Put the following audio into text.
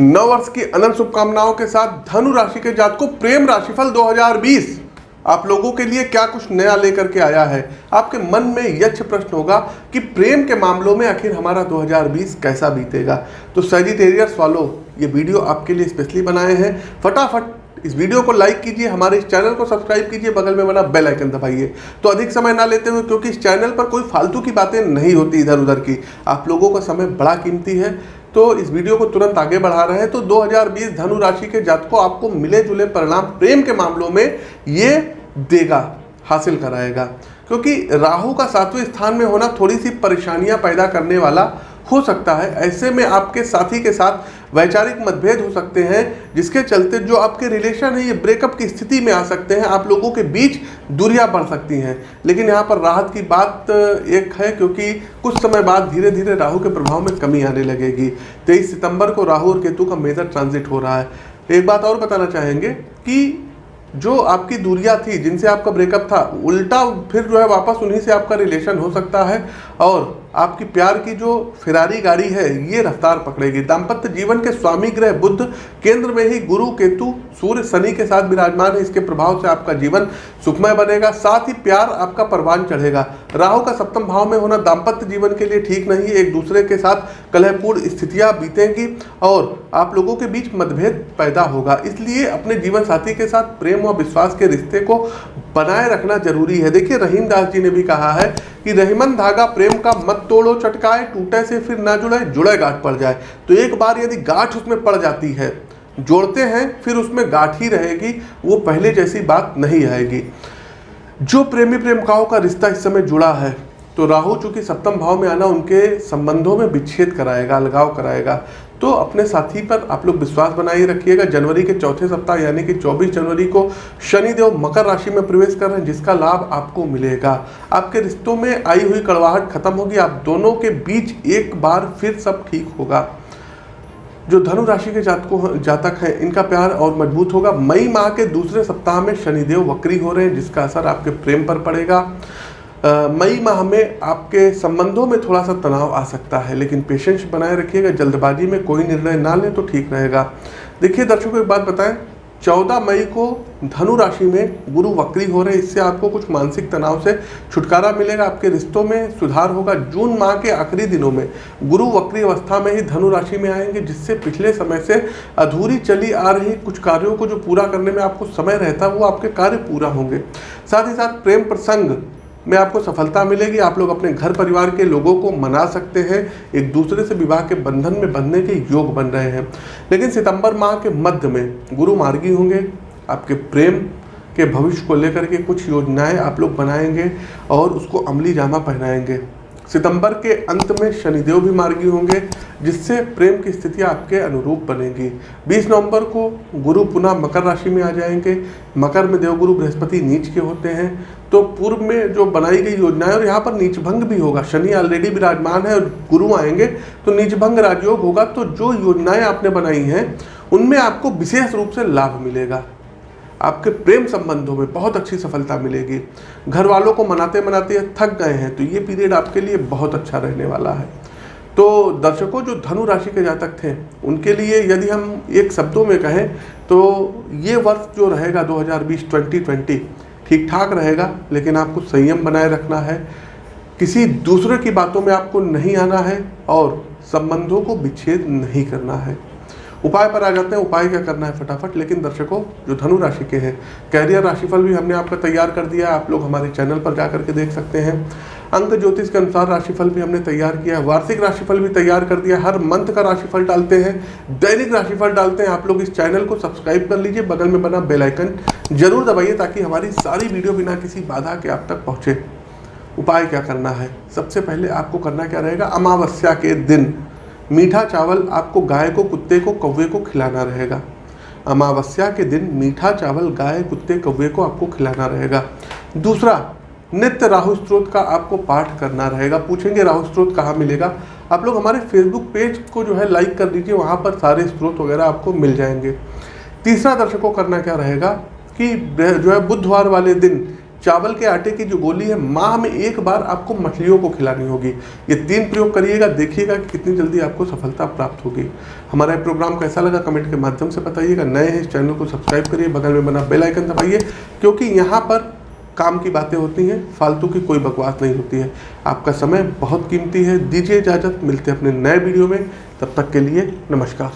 नववर्ष की अनंत शुभकामनाओं के साथ धनु राशि के जात को प्रेम राशिफल 2020 आप लोगों के लिए क्या कुछ नया लेकर के आया है? आपके मन में यक्ष प्रश्न होगा कि प्रेम के मामलों में आखिर हमारा 2020 कैसा बीतेगा? तो सजिटेरियर्स वालों ये वीडियो आपके लिए स्पेशली बनाए हैं। फटाफट इस वीडियो को लाइक कीजिए, हमारे इस चैनल को सब्सक्राइब कीजिए, बगल में बना बेल आइकन दबाइए। तो अधिक समय ना लेते हुए, क्योंकि इस चैनल पर कोई फालतू की बातें नहीं होती इधर उधर की, आप लोगों का समय बड़ा कीमती है। तो इस वीडियो को तुरंत आगे बढ़ा रहे हैं। तो 2020 धनु राशि के जातकों आपको मिले जुले परिणाम, प्रेम के मामलों में ये देगा, हासिल कराएगा। क्योंकि राहु का सातवें स्थान में होना थोड़ी सी परेशानियाँ पैदा करने वाला हो सकता है। ऐसे में आपके साथी के साथ वैचारिक मतभेद हो सकते हैं, जिसके चलते जो आपके रिलेशन है, ये ब्रेकअप की स्थिति में आ सकते हैं। आप लोगों के बीच दूरियाँ बढ़ सकती हैं। लेकिन यहाँ पर राहत की बात एक है, क्योंकि कुछ समय बाद धीरे धीरे राहु के प्रभाव में कमी आने लगेगी। तेईस सितंबर को राहु और केतु का मेजर ट्रांजिट हो रहा है। एक बात और बताना चाहेंगे कि जो आपकी दूरियाँ थी, जिनसे आपका ब्रेकअप था, उल्टा फिर जो है वापस उन्हीं से आपका रिलेशन हो सकता है। और आपकी प्यार की जो फिरारी गाड़ी है, ये रफ्तार पकड़ेगी। दाम्पत्य जीवन के स्वामी ग्रह बुद्ध, केंद्र में ही गुरु केतु, सूर्य शनि के साथ विराजमान है। इसके प्रभाव से आपका जीवन सुखमय बनेगा, साथ ही प्यार आपका परवान चढ़ेगा। राहु का सप्तम भाव में होना दाम्पत्य जीवन के लिए ठीक नहीं एक दूसरे के साथ कलहपूर्ण स्थितियाँ बीतेंगी और आप लोगों के बीच मतभेद पैदा होगा। इसलिए अपने जीवन साथी के साथ प्रेम और विश्वास के रिश्ते को बनाए रखना ज़रूरी है। देखिए, रहीम दास जी ने भी कहा है कि रहीमन धागा प्रेम का मत तोड़ो, चटकाए, टूटे से फिर ना जुड़े जुड़े गांठ पड़ जाए। तो एक बार यदि गांठ उसमें पड़ जाती है, जोड़ते हैं, फिर उसमें गांठ ही रहेगी, वो पहले जैसी बात नहीं आएगी। जो प्रेमी प्रेमिकाओं का रिश्ता इस समय जुड़ा है तो राहु चूँकि सप्तम भाव में आना उनके संबंधों में विच्छेद कराएगा, अलगाव कराएगा। तो अपने साथी पर आप लोग विश्वास बनाए रखिएगा, जनवरी के चौथे सप्ताह यानी कि 24 जनवरी को शनिदेव मकर राशि में प्रवेश कर रहे हैं, जिसका लाभ आपको मिलेगा। आपके रिश्तों में आई हुई कड़वाहट खत्म होगी, आप दोनों के बीच एक बार फिर सब ठीक होगा। जो धनु राशि के जातकों जातक हैं, इनका प्यार और मज़बूत होगा। मई माह के दूसरे सप्ताह में शनिदेव वक्री हो रहे हैं, जिसका असर आपके प्रेम पर पड़ेगा। मई माह में आपके संबंधों में थोड़ा सा तनाव आ सकता है, लेकिन पेशेंस बनाए रखिएगा, जल्दबाजी में कोई निर्णय ना लें तो ठीक रहेगा। देखिए, दर्शकों एक बात बताएँ, चौदह मई को धनु राशि में गुरु वक्री हो रहे इससे आपको कुछ मानसिक तनाव से छुटकारा मिलेगा, आपके रिश्तों में सुधार होगा। जून माह के आखिरी दिनों में गुरु वक्री अवस्था में ही धनु राशि में आएँगे, जिससे पिछले समय से अधूरी चली आ रही कुछ कार्यों को जो पूरा करने में आपको समय रहता है वो आपके कार्य पूरा होंगे। साथ ही साथ प्रेम प्रसंग में आपको सफलता मिलेगी, आप लोग अपने घर परिवार के लोगों को मना सकते हैं, एक दूसरे से विवाह के बंधन में बंधने के योग बन रहे हैं। लेकिन सितंबर माह के मध्य में गुरु मार्गी होंगे, आपके प्रेम के भविष्य को लेकर के कुछ योजनाएँ आप लोग बनाएँगे और उसको अमली जामा पहनाएँगे। सितंबर के अंत में शनिदेव भी मार्गी होंगे, जिससे प्रेम की स्थिति आपके अनुरूप बनेगी। 20 नवंबर को गुरु पुनः मकर राशि में आ जाएँगे। मकर में देवगुरु बृहस्पति नीच के होते हैं। तो पूर्व में जो बनाई गई योजनाएँ, और यहाँ पर नीच भंग भी होगा, शनि ऑलरेडी विराजमान है और गुरु आएँगे तो नीच भंग राजयोग होगा। तो जो योजनाएँ आपने बनाई हैं, उनमें आपको विशेष रूप से लाभ मिलेगा। आपके प्रेम संबंधों में बहुत अच्छी सफलता मिलेगी। घर वालों को मनाते मनाते थक गए हैं तो ये पीरियड आपके लिए बहुत अच्छा रहने वाला है। तो दर्शकों, जो धनु राशि के जातक थे, उनके लिए यदि हम एक शब्दों में कहें तो ये वर्ष जो रहेगा 2020 2020 ठीक ठाक रहेगा, लेकिन आपको संयम बनाए रखना है। किसी दूसरे की बातों में आपको नहीं आना है और संबंधों को विच्छेद नहीं करना है। उपाय पर आ जाते हैं, उपाय क्या करना है फटाफट? लेकिन दर्शकों, जो धनु राशि के हैं कैरियर राशिफल भी हमने आपका तैयार कर दिया है, आप लोग हमारे चैनल पर जा करके देख सकते हैं। अंक ज्योतिष के अनुसार राशिफल भी हमने तैयार किया है, वार्षिक राशिफल भी तैयार कर दिया हर मंथ का राशिफल डालते हैं, दैनिक राशिफल डालते हैं, आप लोग इस चैनल को सब्सक्राइब कर लीजिए, बगल में बना बेलाइकन ज़रूर दबाइए, ताकि हमारी सारी वीडियो बिना किसी बाधा के आप तक पहुँचे। उपाय क्या करना है? सबसे पहले आपको करना क्या रहेगा? अमावस्या के दिन। मीठा चावल आपको गाय को, कुत्ते को, कौवे को खिलाना रहेगा। अमावस्या के दिन मीठा चावल गाय, कुत्ते, कौवे को आपको खिलाना रहेगा। दूसरा, नित्य राहु स्त्रोत का आपको पाठ करना रहेगा। पूछेंगे राहु स्त्रोत कहाँ मिलेगा? आप लोग हमारे फेसबुक पेज को जो है लाइक कर दीजिए, वहाँ पर सारे स्त्रोत वगैरह आपको मिल जाएँगे। तीसरा दर्शकों करना क्या रहेगा कि जो है बुधवार वाले दिन चावल के आटे की जो गोली है, माह में एक बार आपको मछलियों को खिलानी होगी। ये तीन प्रयोग करिएगा, देखिएगा कि कितनी जल्दी आपको सफलता प्राप्त होगी। हमारा प्रोग्राम कैसा लगा कमेंट के माध्यम से बताइएगा। नए हैं इस चैनल को सब्सक्राइब करिए, बगल में बना बेल आइकन दबाइए, क्योंकि यहाँ पर काम की बातें होती हैं, फालतू की कोई बकवास नहीं होती है। आपका समय बहुत कीमती है। दीजिए इजाज़त, मिलते हैं अपने नए वीडियो में। तब तक के लिए नमस्कार।